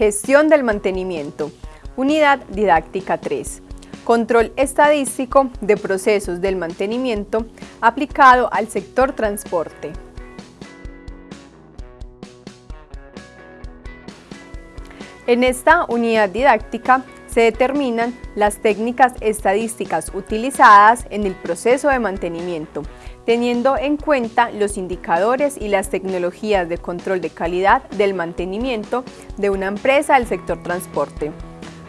Gestión del mantenimiento. Unidad didáctica 3. Control estadístico de procesos del mantenimiento aplicado al sector transporte. En esta unidad didáctica se determinan las técnicas estadísticas utilizadas en el proceso de mantenimiento, teniendo en cuenta los indicadores y las tecnologías de control de calidad del mantenimiento de una empresa del sector transporte.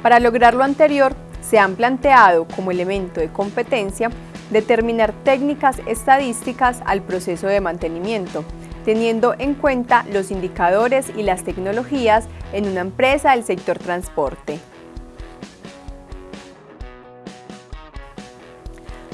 Para lograr lo anterior, se han planteado como elemento de competencia determinar técnicas estadísticas al proceso de mantenimiento, teniendo en cuenta los indicadores y las tecnologías en una empresa del sector transporte.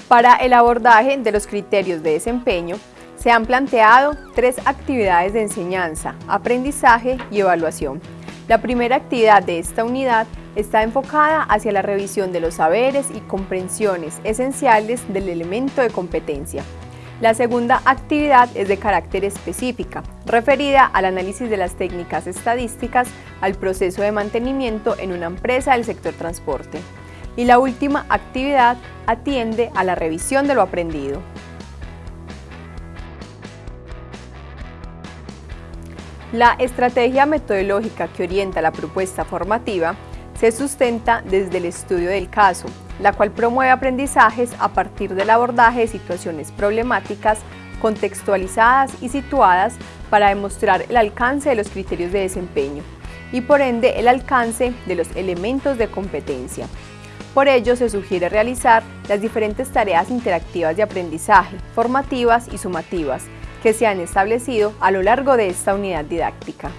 Para el abordaje de los criterios de desempeño, se han planteado tres actividades de enseñanza, aprendizaje y evaluación. La primera actividad de esta unidad está enfocada hacia la revisión de los saberes y comprensiones esenciales del elemento de competencia. La segunda actividad es de carácter específica, referida al análisis de las técnicas estadísticas al proceso de mantenimiento en una empresa del sector transporte y la última actividad atiende a la revisión de lo aprendido. La estrategia metodológica que orienta la propuesta formativa se sustenta desde el estudio del caso, la cual promueve aprendizajes a partir del abordaje de situaciones problemáticas contextualizadas y situadas para demostrar el alcance de los criterios de desempeño y por ende el alcance de los elementos de competencia. Por ello, se sugiere realizar las diferentes tareas interactivas de aprendizaje, formativas y sumativas, que se han establecido a lo largo de esta unidad didáctica.